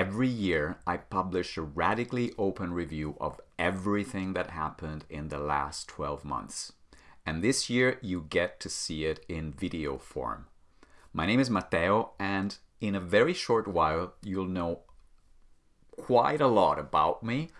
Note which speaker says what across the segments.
Speaker 1: every year I publish a radically open review of everything that happened in the last 12 months. And this year you get to see it in video form. My name is Matteo, and in a very short while you'll know quite a lot about me.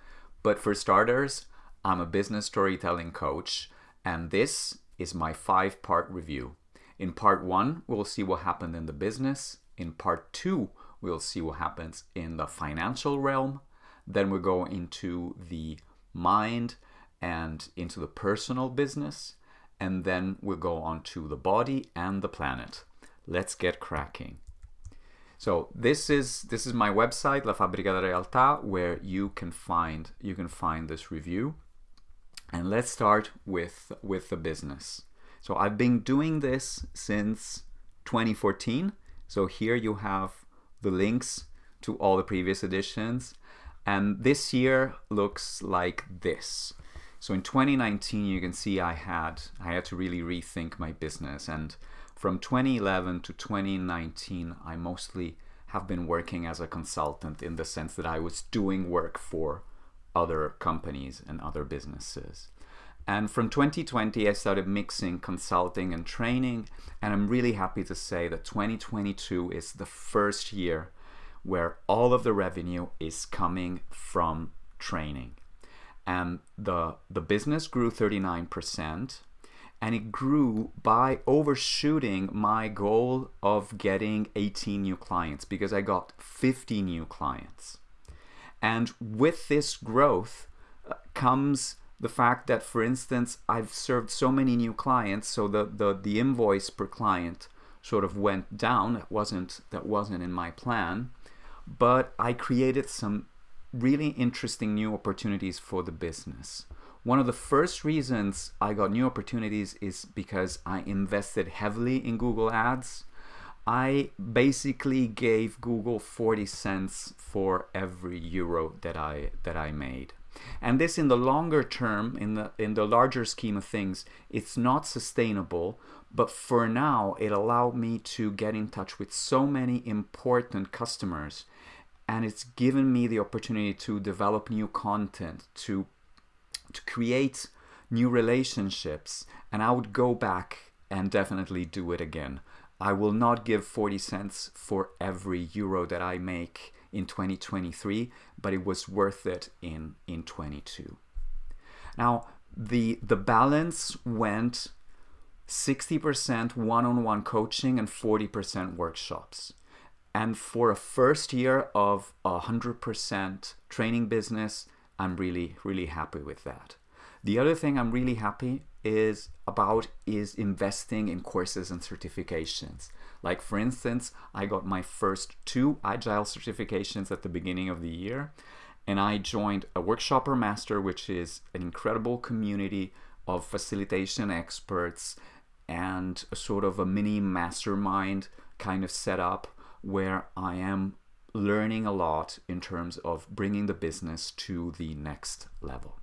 Speaker 1: But for starters, I'm a business storytelling coach, and this is my five part review. In part one, we'll see what happened in the business. In part two, we'll see what happens in the financial realm. Then we'll go into the mind and into the personal business. And then we'll go on to the body and the planet. Let's get cracking. So this is this is my website La Fabbrica de Realtà where you can find you can find this review. And let's start with with the business. So I've been doing this since 2014. So here you have the links to all the previous editions. And this year looks like this. So in 2019, you can see I had I had to really rethink my business. And from 2011 to 2019, I mostly have been working as a consultant in the sense that I was doing work for other companies and other businesses. And from 2020, I started mixing consulting and training. And I'm really happy to say that 2022 is the first year where all of the revenue is coming from training. And the, the business grew 39%, and it grew by overshooting my goal of getting 18 new clients because I got 50 new clients. And with this growth uh, comes the fact that, for instance, I've served so many new clients, so the, the, the invoice per client sort of went down. That wasn't, that wasn't in my plan. But I created some really interesting new opportunities for the business. One of the first reasons I got new opportunities is because I invested heavily in Google Ads. I basically gave Google 40 cents for every euro that I that I made. And this in the longer term, in the in the larger scheme of things, it's not sustainable, but for now it allowed me to get in touch with so many important customers and it's given me the opportunity to develop new content, to to create new relationships, and I would go back and definitely do it again. I will not give 40 cents for every euro that I make in 2023, but it was worth it in, in 22. Now, the, the balance went 60% one-on-one coaching and 40% workshops. And for a first year of 100% training business, I'm really, really happy with that. The other thing I'm really happy is about is investing in courses and certifications. Like for instance, I got my first two agile certifications at the beginning of the year and I joined a Workshopper Master which is an incredible community of facilitation experts and a sort of a mini mastermind kind of setup where I am learning a lot in terms of bringing the business to the next level.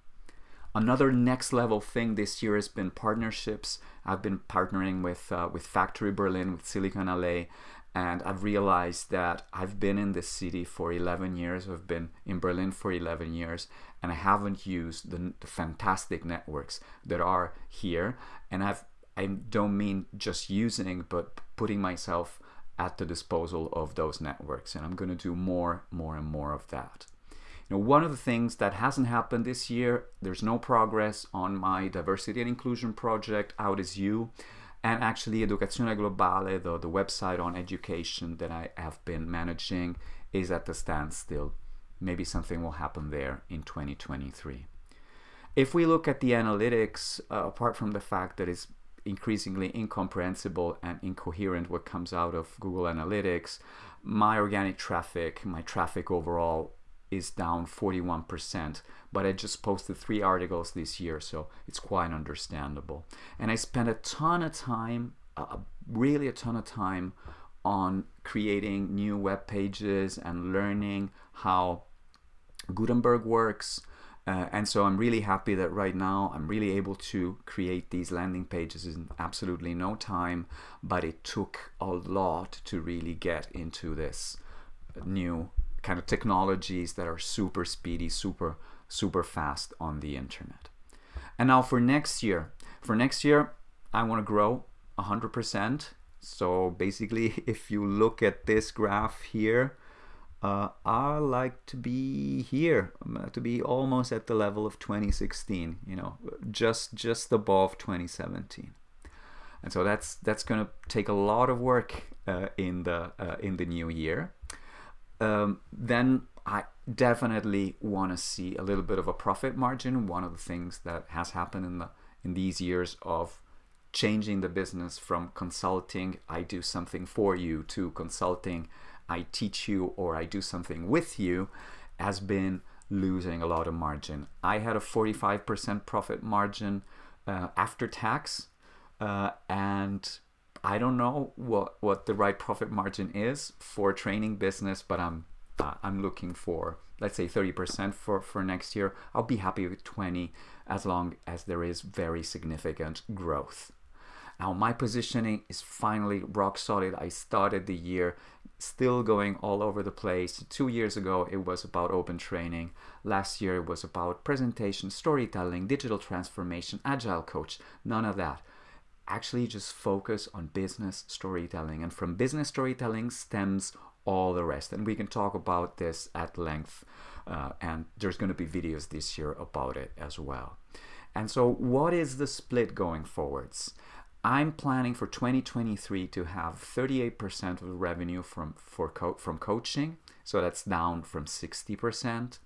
Speaker 1: Another next level thing this year has been partnerships. I've been partnering with uh, with Factory Berlin, with Silicon Allee, and I've realized that I've been in this city for 11 years. I've been in Berlin for 11 years, and I haven't used the, the fantastic networks that are here. And I've I don't mean just using, but putting myself at the disposal of those networks. And I'm going to do more, more, and more of that. One of the things that hasn't happened this year, there's no progress on my diversity and inclusion project, Out Is You, and actually Educazione Globale, the, the website on education that I have been managing, is at the standstill. Maybe something will happen there in 2023. If we look at the analytics, uh, apart from the fact that it's increasingly incomprehensible and incoherent what comes out of Google Analytics, my organic traffic, my traffic overall is down 41%, but I just posted three articles this year, so it's quite understandable. And I spent a ton of time, uh, really a ton of time on creating new web pages and learning how Gutenberg works. Uh, and so I'm really happy that right now I'm really able to create these landing pages in absolutely no time, but it took a lot to really get into this new kind of technologies that are super speedy, super super fast on the internet. And now for next year, for next year, I want to grow 100%. So basically, if you look at this graph here, uh, I like to be here, to be almost at the level of 2016, you know, just just above 2017. And so that's that's going to take a lot of work uh, in the uh, in the new year. Um, then I definitely want to see a little bit of a profit margin. One of the things that has happened in the in these years of changing the business from consulting, I do something for you, to consulting, I teach you or I do something with you, has been losing a lot of margin. I had a 45% profit margin uh, after tax, uh, and I don't know what what the right profit margin is for training business, but I'm uh, I'm looking for let's say 30% for for next year. I'll be happy with 20 as long as there is very significant growth. Now my positioning is finally rock solid. I started the year still going all over the place. Two years ago, it was about open training. Last year, it was about presentation, storytelling, digital transformation, agile coach. None of that. Actually, just focus on business storytelling. And from business storytelling stems all the rest. And we can talk about this at length. Uh, and there's going to be videos this year about it as well. And so, what is the split going forwards? I'm planning for 2023 to have 38% of the revenue from for co from coaching, so that's down from 60%.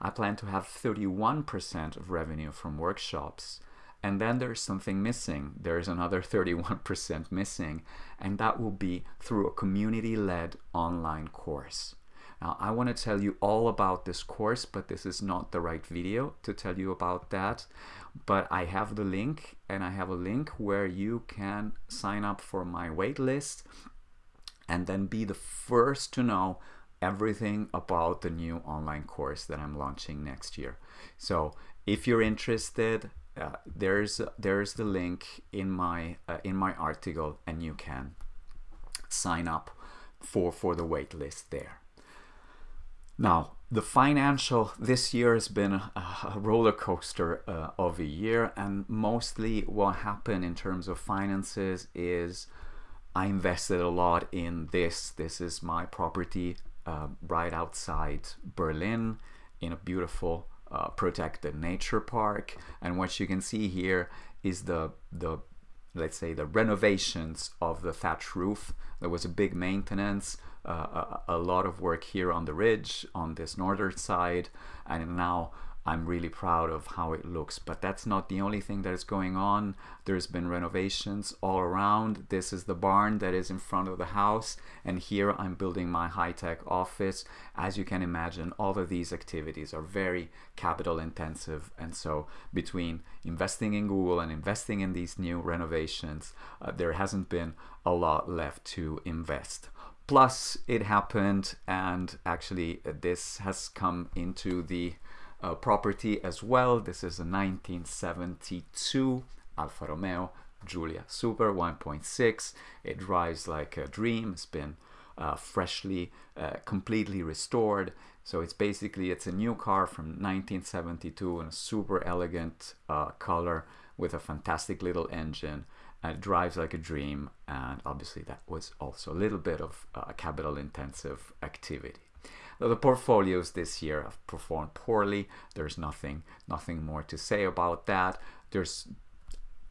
Speaker 1: I plan to have 31% of revenue from workshops, and then there's something missing. There's another 31% missing, and that will be through a community-led online course. Now, I want to tell you all about this course, but this is not the right video to tell you about that but I have the link and I have a link where you can sign up for my waitlist and then be the first to know everything about the new online course that I'm launching next year. So if you're interested, there's there's the link in my uh, in my article and you can sign up for for the waitlist there. Now, the financial this year has been a, a roller coaster uh, of a year, and mostly what happened in terms of finances is I invested a lot in this. This is my property uh, right outside Berlin in a beautiful uh, protected nature park, and what you can see here is the the let's say the renovations of the thatch roof. There was a big maintenance uh, a, a, lot of work here on the ridge on this northern side and now I'm really proud of how it looks but that's not the only thing that is going on. There's been renovations all around. This is the barn that is in front of the house and here I'm building my high-tech office. As you can imagine all of these activities are very capital intensive and so between investing in Google and investing in these new renovations uh, there hasn't been a lot left to invest. Plus it happened and actually uh, this has come into the uh, property as well. This is a 1972 Alfa Romeo Giulia Super 1.6 it drives like a dream. It's been uh, freshly uh, completely restored. So it's basically it's a new car from 1972 in a super elegant uh, color with a fantastic little engine. And it drives like a dream. And obviously that was also a little bit of a uh, capital intensive activity the portfolios this year have performed poorly. There's nothing nothing more to say about that. There's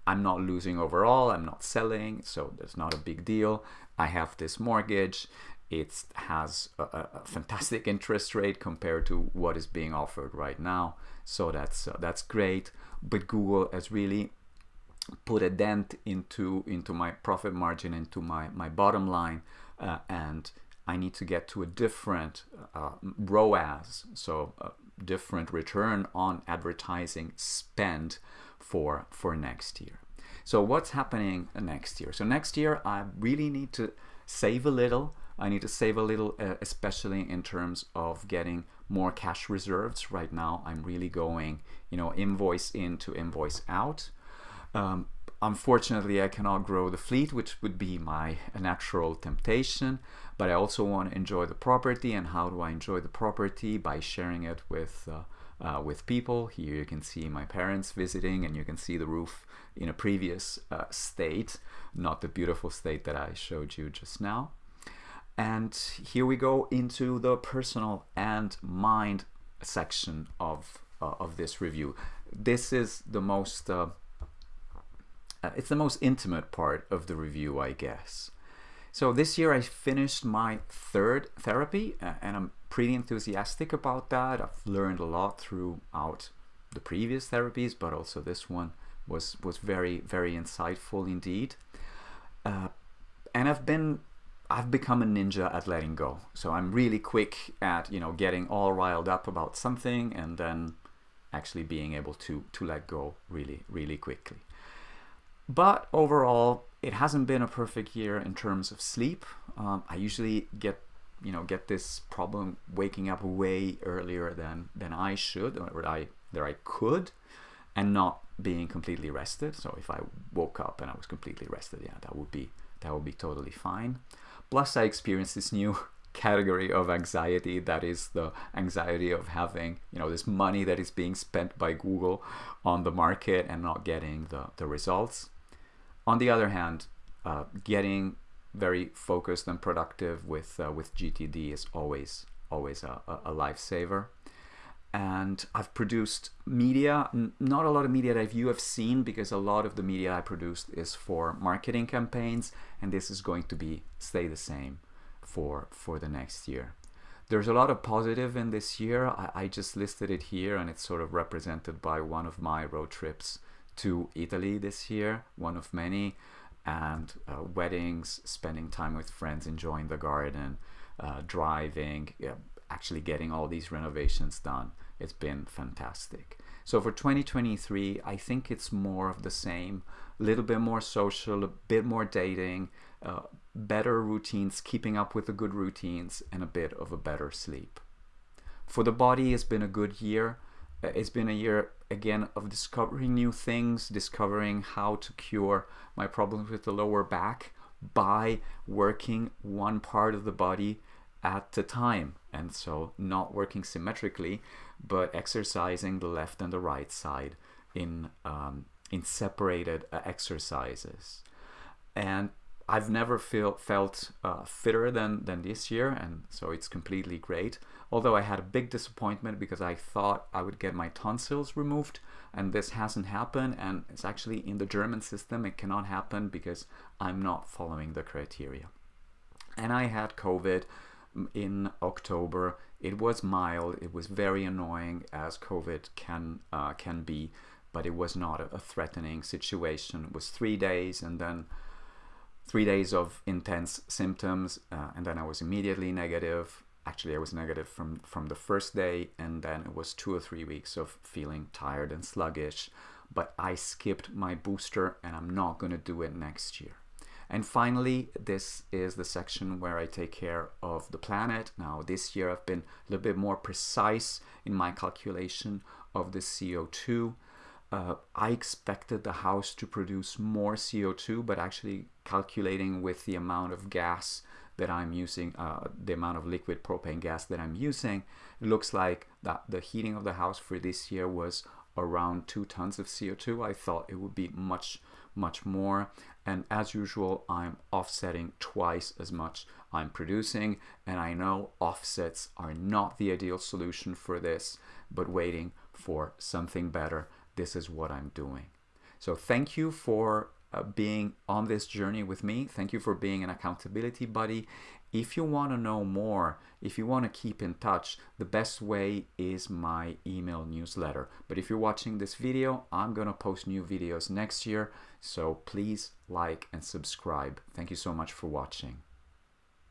Speaker 1: I'm not losing overall. I'm not selling so there's not a big deal. I have this mortgage. It has a, a, fantastic interest rate compared to what is being offered right now. So that's uh, that's great. But Google has really put a dent into into my profit margin into my my bottom line uh, and I need to get to a different uh, ROAS so a different return on advertising spend for for next year. So what's happening next year? So next year I really need to save a little. I need to save a little uh, especially in terms of getting more cash reserves. Right now I'm really going you know invoice in to invoice out. Um, unfortunately, I cannot grow the fleet, which would be my natural temptation. But I also want to enjoy the property. And how do I enjoy the property? By sharing it with uh, uh, with people. Here you can see my parents visiting, and you can see the roof in a previous uh, state, not the beautiful state that I showed you just now. And here we go into the personal and mind section of uh, of this review. This is the most uh, it's the most intimate part of the review, I guess. So this year I finished my third therapy, uh, and I'm pretty enthusiastic about that. I've learned a lot throughout the previous therapies, but also this one was was very very insightful indeed. Uh, and I've been I've become a ninja at letting go. So I'm really quick at you know getting all riled up about something and then actually being able to to let go really really quickly. But overall, it hasn't been a perfect year in terms of sleep. Um, I usually get you know get this problem waking up way earlier than than I should or I that I could and not being completely rested. So if I woke up and I was completely rested yeah that would be that would be totally fine. Plus I experienced this new category of anxiety that is the anxiety of having you know this money that is being spent by Google on the market and not getting the, the results on the other hand uh, getting very focused and productive with uh, with GTD is always always a, a lifesaver. And I've produced media, not a lot of media that you have seen because a lot of the media I produced is for marketing campaigns, and this is going to be stay the same for for the next year. There's a lot of positive in this year. I, I just listed it here, and it's sort of represented by one of my road trips to Italy this year, one of many and uh, weddings, spending time with friends, enjoying the garden, uh, driving, yeah, actually getting all these renovations done. It's been fantastic. So for 2023, I think it's more of the same, a little bit more social, a bit more dating, uh, better routines, keeping up with the good routines, and a bit of a better sleep. For the body, it's been a good year. Uh, it's been a year again of discovering new things, discovering how to cure my problems with the lower back by working one part of the body at a time. And so not working symmetrically, but exercising the left and the right side in, um, in separated uh, exercises. And I've never feel, felt uh, fitter than, than this year, and so it's completely great. Although I had a big disappointment because I thought I would get my tonsils removed, and this hasn't happened. And it's actually in the German system, it cannot happen because I'm not following the criteria. And I had COVID in October. It was mild. It was very annoying, as COVID can uh, can be, but it was not a, a threatening situation. It was three days, and then three days of intense symptoms, uh, and then I was immediately negative. Actually, I was negative from, from the first day, and then it was two or three weeks of feeling tired and sluggish. But I skipped my booster, and I'm not going to do it next year. And finally, this is the section where I take care of the planet. Now, this year I've been a little bit more precise in my calculation of the CO2 uh, I expected the house to produce more CO2, but actually calculating with the amount of gas that I'm using, uh, the amount of liquid propane gas that I'm using, it looks like that the heating of the house for this year was around two tons of CO2. I thought it would be much, much more. And as usual, I'm offsetting twice as much I'm producing. And I know offsets are not the ideal solution for this, but waiting for something better this is what I'm doing. So thank you for uh, being on this journey with me. Thank you for being an accountability buddy. If you want to know more, if you want to keep in touch, the best way is my email newsletter. But if you're watching this video, I'm going to post new videos next year. So please like and subscribe. Thank you so much for watching.